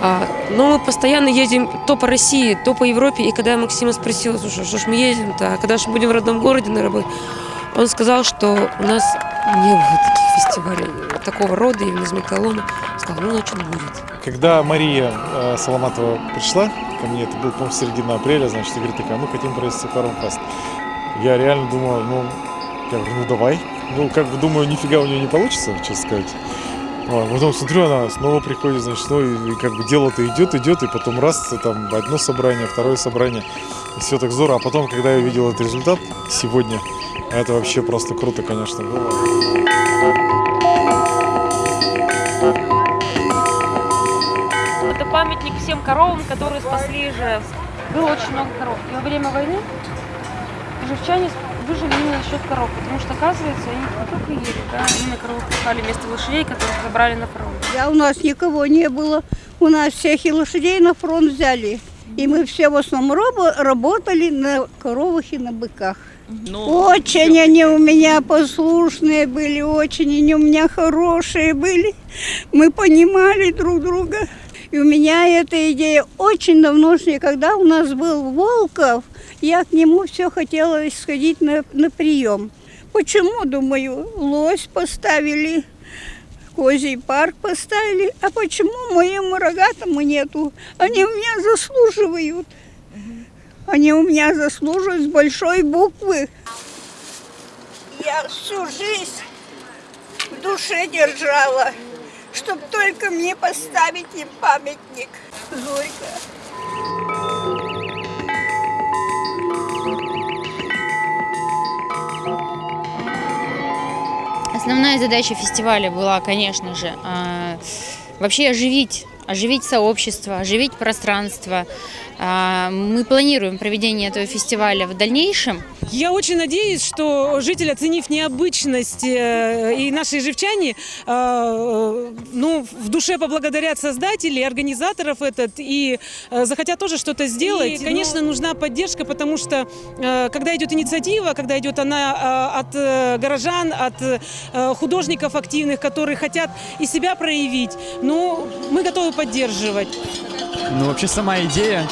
Но мы постоянно ездим то по России, то по Европе. И когда я Максима спросила, слушай, что ж мы ездим-то, а когда же будем в родном городе на работе, он сказал, что у нас не было таких фестивалей такого рода, именно из металлома. Сказал, ну, значит, будет. Когда Мария э, Соломатова пришла ко мне, это был, по-моему, середина апреля, значит, и говорит такая, мы хотим провести Фармфест. Я реально думал, ну, я говорю, ну давай. Ну, как бы думаю, нифига у нее не получится, честно сказать. Вот, потом смотрю, она снова приходит, значит, ну и, и как бы дело-то идет, идет, и потом раз, там одно собрание, второе собрание, и все так здорово. А потом, когда я увидел этот результат сегодня, это вообще просто круто, конечно, было. Это памятник всем коровам, которые спасли Ижевск. Было очень много коров. И во время войны ижевчане выжили именно за счет коров, потому что, оказывается, они не только ели, да, они на коровах пахали вместо лошадей, которых забрали на фронт. Я у нас никого не было. У нас всех и лошадей на фронт взяли. И мы все в основном рабо- работали на коровах и на быках. Очень они у меня послушные были, очень они у меня хорошие были. Мы понимали друг друга. И у меня эта идея очень давношняя. Когда у нас был Волков, я к нему все хотела сходить на, на прием. Почему, думаю, лось поставили, козий парк поставили, а почему моему рогатому нету? Они у меня заслуживают. Они у меня заслуживают с большой буквы. Я всю жизнь в душе держала, чтобы только мне поставить им памятник. Зорька. Основная задача фестиваля была, конечно же, а, вообще оживить, оживить сообщество, оживить пространство. А, Мы планируем проведение этого фестиваля в дальнейшем. Я очень надеюсь, что жители, оценив необычность э, и наши живчане, э, ну, в душе поблагодарят создателей, организаторов этот и э, захотят тоже что-то сделать. И, конечно, нужна поддержка, потому что когда идет инициатива, когда идет она от горожан, от художников активных, которые хотят и себя проявить, ну, мы готовы поддерживать. Ну, вообще сама идея,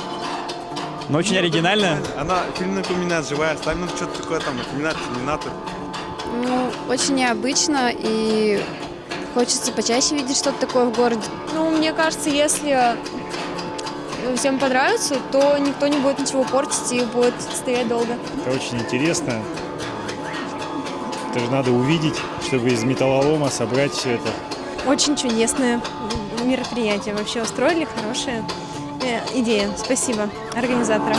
но очень оригинальная. Она фильм напоминает живая, ставим ну, что-то такое там, напоминает терминатор. Ну, очень необычно и хочется почаще видеть что-то такое в городе. Ну, мне кажется, если всем понравится, то никто не будет ничего портить и будет стоять долго. Это очень интересно. Это же надо увидеть, чтобы из металлолома собрать все это. Очень чудесное мероприятие вообще устроили, хорошая э, идея. Спасибо организаторам.